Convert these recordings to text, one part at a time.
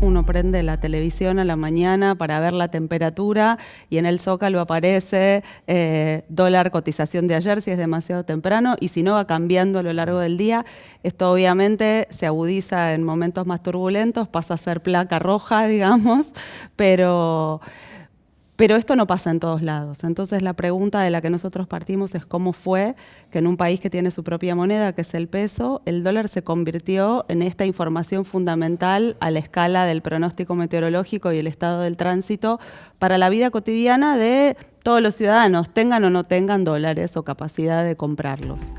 Uno prende la televisión a la mañana para ver la temperatura y en el zócalo aparece eh, dólar cotización de ayer si es demasiado temprano y si no va cambiando a lo largo del día. Esto obviamente se agudiza en momentos más turbulentos, pasa a ser placa roja, digamos, pero pero esto no pasa en todos lados. Entonces la pregunta de la que nosotros partimos es cómo fue que en un país que tiene su propia moneda, que es el peso, el dólar se convirtió en esta información fundamental a la escala del pronóstico meteorológico y el estado del tránsito para la vida cotidiana de todos los ciudadanos, tengan o no tengan dólares o capacidad de comprarlos.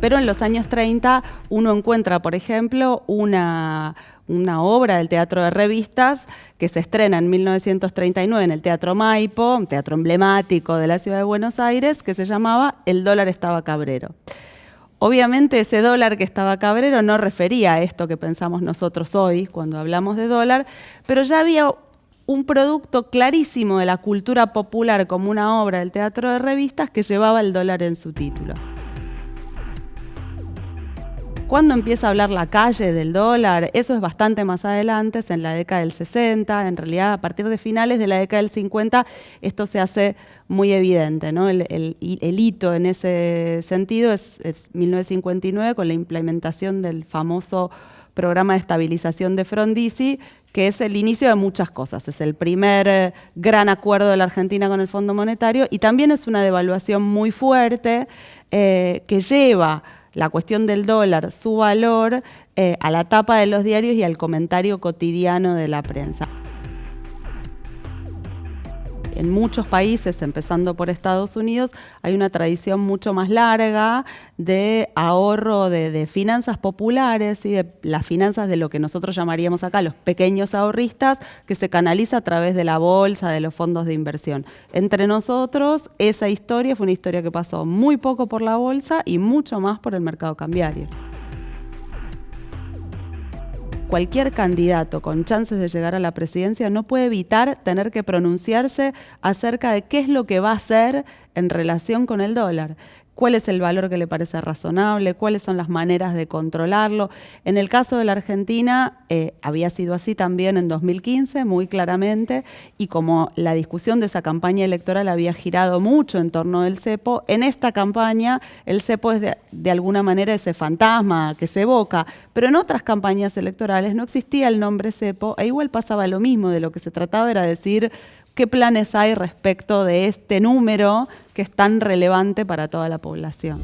Pero en los años 30 uno encuentra, por ejemplo, una, una obra del teatro de revistas que se estrena en 1939 en el Teatro Maipo, un teatro emblemático de la ciudad de Buenos Aires, que se llamaba El dólar estaba cabrero. Obviamente ese dólar que estaba cabrero no refería a esto que pensamos nosotros hoy cuando hablamos de dólar, pero ya había un producto clarísimo de la cultura popular como una obra del teatro de revistas que llevaba el dólar en su título. ¿Cuándo empieza a hablar la calle del dólar? Eso es bastante más adelante, es en la década del 60. En realidad, a partir de finales de la década del 50, esto se hace muy evidente. El, hito en ese sentido es, 1959 con la implementación del famoso programa de estabilización de Frondizi, que es el inicio de muchas cosas. Es el primer eh, gran acuerdo de la Argentina con el Fondo Monetario y también es una devaluación muy fuerte eh, que lleva la cuestión del dólar, su valor, eh, a la tapa de los diarios y al comentario cotidiano de la prensa en muchos países, empezando por Estados Unidos, hay una tradición mucho más larga de ahorro de, finanzas populares y de las finanzas de lo que nosotros llamaríamos acá los pequeños ahorristas, que se canaliza a través de la bolsa, de los fondos de inversión. Entre nosotros, esa historia fue una historia que pasó muy poco por la bolsa y mucho más por el mercado cambiario cualquier candidato con chances de llegar a la presidencia no puede evitar tener que pronunciarse acerca de qué es lo que va a hacer en relación con el dólar cuál es el valor que le parece razonable, cuáles son las maneras de controlarlo. En el caso de la Argentina eh, había sido así también en 2015, muy claramente, y como la discusión de esa campaña electoral había girado mucho en torno del cepo, en esta campaña el cepo es de, de alguna manera ese fantasma que se evoca, pero en otras campañas electorales no existía el nombre cepo e igual pasaba lo mismo, de lo que se trataba era decir qué planes hay respecto de este número que es tan relevante para toda la población.